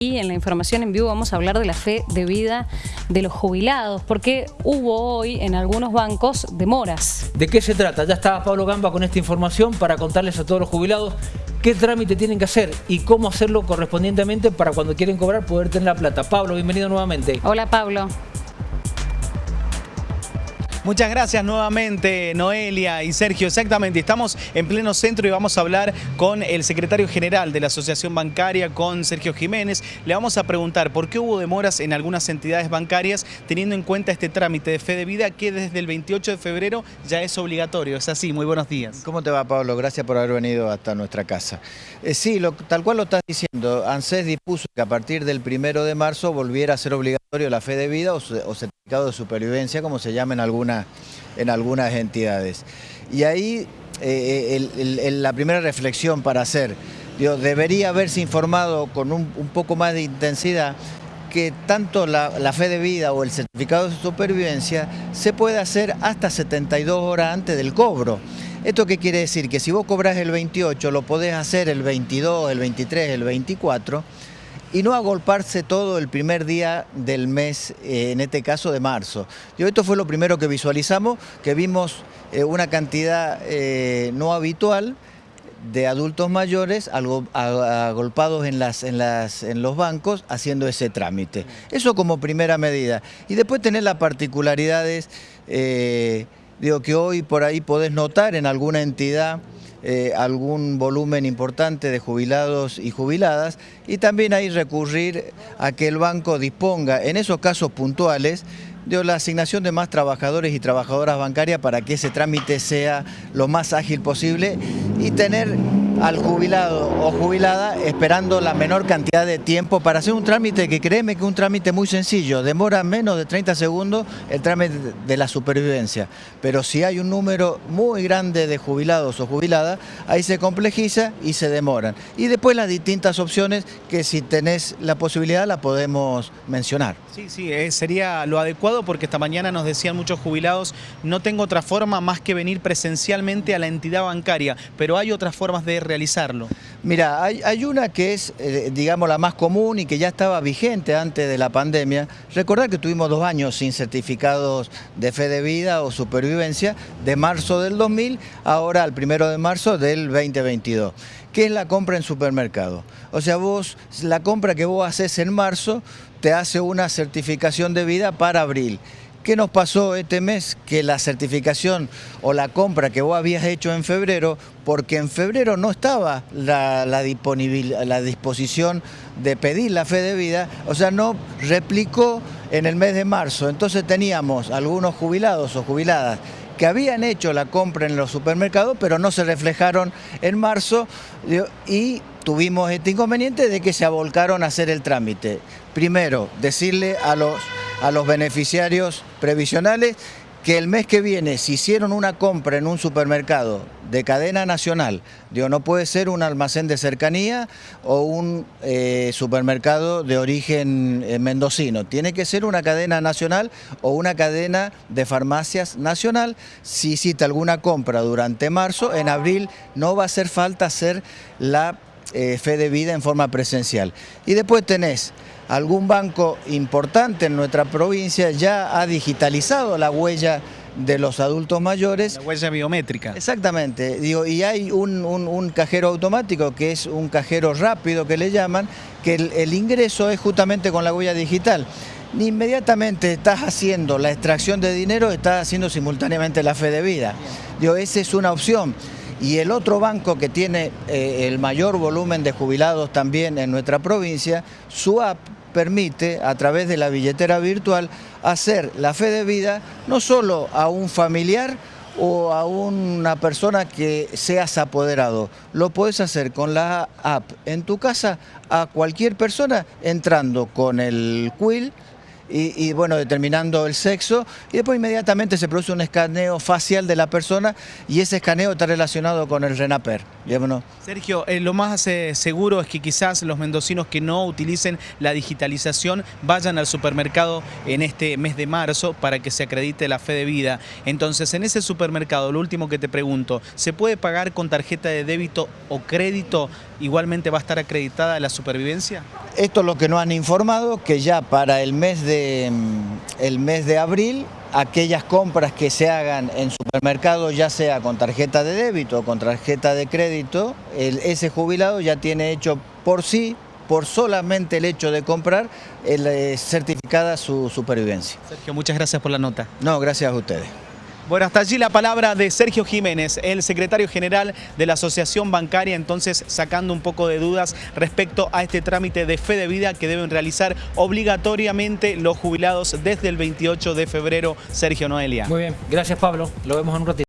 Y en la información en vivo vamos a hablar de la fe de vida de los jubilados, porque hubo hoy en algunos bancos demoras. ¿De qué se trata? Ya estaba Pablo Gamba con esta información para contarles a todos los jubilados qué trámite tienen que hacer y cómo hacerlo correspondientemente para cuando quieren cobrar poder tener la plata. Pablo, bienvenido nuevamente. Hola Pablo. Muchas gracias nuevamente Noelia y Sergio. Exactamente, estamos en pleno centro y vamos a hablar con el secretario general de la Asociación Bancaria, con Sergio Jiménez. Le vamos a preguntar por qué hubo demoras en algunas entidades bancarias teniendo en cuenta este trámite de fe de vida que desde el 28 de febrero ya es obligatorio. Es así, muy buenos días. ¿Cómo te va Pablo? Gracias por haber venido hasta nuestra casa. Eh, sí, tal cual lo estás diciendo, ANSES dispuso que a partir del primero de marzo volviera a ser obligatorio la fe de vida o, certificado de supervivencia, como se llama en en algunas entidades. Y ahí eh, la primera reflexión para hacer, debería haberse informado con un, poco más de intensidad que tanto la, fe de vida o el certificado de supervivencia se puede hacer hasta 72 horas antes del cobro. ¿Esto qué quiere decir? Que si vos cobras el 28, lo podés hacer el 22, el 23, el 24, y no agolparse todo el primer día del mes, eh, en este caso de marzo. Yo, esto fue lo primero que visualizamos, que vimos eh, una cantidad eh, no habitual de adultos mayores agolpados en, las, en, las, en los bancos haciendo ese trámite. Eso como primera medida. Y después tener las particularidades, digo que hoy por ahí podés notar en alguna entidad eh, algún volumen importante de jubilados y jubiladas y también ahí recurrir a que el banco disponga en esos casos puntuales de la asignación de más trabajadores y trabajadoras bancarias para que ese trámite sea lo más ágil posible y tener al jubilado o jubilada esperando la menor cantidad de tiempo para hacer un trámite que créeme que es un trámite muy sencillo, demora menos de 30 segundos el trámite de la supervivencia, pero si hay un número muy grande de jubilados o jubiladas, ahí se complejiza y se demoran. Y después las distintas opciones que si tenés la posibilidad la podemos mencionar. Sí, sí, eh, sería lo adecuado porque esta mañana nos decían muchos jubilados, no tengo otra forma más que venir presencialmente a la entidad bancaria, pero hay otras formas de realizarlo? Mira, hay, una que es, eh, digamos, la más común y que ya estaba vigente antes de la pandemia. Recordar que tuvimos dos años sin certificados de fe de vida o supervivencia, de marzo del 2000, ahora al primero de marzo del 2022, que es la compra en supermercado. O sea, vos, la compra que vos haces en marzo, te hace una certificación de vida para abril. ¿Qué nos pasó este mes? Que la certificación o la compra que vos habías hecho en febrero, porque en febrero no estaba la, la, la disposición de pedir la fe de vida, o sea, no replicó en el mes de marzo. Entonces teníamos algunos jubilados o jubiladas que habían hecho la compra en los supermercados, pero no se reflejaron en marzo y tuvimos este inconveniente de que se abolcaron a hacer el trámite. Primero, decirle a los a los beneficiarios previsionales que el mes que viene, si hicieron una compra en un supermercado de cadena nacional, digo, no puede ser un almacén de cercanía o un eh, supermercado de origen eh, mendocino, tiene que ser una cadena nacional o una cadena de farmacias nacional. Si hiciste alguna compra durante marzo, en abril no va a hacer falta hacer la eh, fe de vida en forma presencial. Y después tenés algún banco importante en nuestra provincia ya ha digitalizado la huella de los adultos mayores. La huella biométrica. Exactamente. Digo, y hay un, cajero automático que es un cajero rápido que le llaman, que el, ingreso es justamente con la huella digital. Inmediatamente estás haciendo la extracción de dinero, estás haciendo simultáneamente la fe de vida. Digo, esa es una opción. Y el otro banco que tiene eh, el mayor volumen de jubilados también en nuestra provincia, su app permite, a través de la billetera virtual, hacer la fe de vida no solo a un familiar o a una persona que seas apoderado. Lo puedes hacer con la app en tu casa a cualquier persona entrando con el quill y, y, bueno, determinando el sexo y después inmediatamente se produce un escaneo facial de la persona y ese escaneo está relacionado con el RENAPER. Sergio, eh, lo más eh, seguro es que quizás los mendocinos que no utilicen la digitalización vayan al supermercado en este mes de marzo para que se acredite la fe de vida. Entonces, en ese supermercado, lo último que te pregunto, ¿se puede pagar con tarjeta de débito o crédito? ¿Igualmente va a estar acreditada la supervivencia? Esto es lo que nos han informado, que ya para el mes de, el mes de abril aquellas compras que se hagan en supermercado, ya sea con tarjeta de débito o con tarjeta de crédito, el, ese jubilado ya tiene hecho por sí, por solamente el hecho de comprar, el, eh, certificada su supervivencia. Sergio, muchas gracias por la nota. No, gracias a ustedes. Bueno, hasta allí la palabra de Sergio Jiménez, el secretario general de la Asociación Bancaria, entonces sacando un poco de dudas respecto a este trámite de fe de vida que deben realizar obligatoriamente los jubilados desde el 28 de febrero. Sergio Noelia. Muy bien, gracias Pablo, lo vemos en un ratito.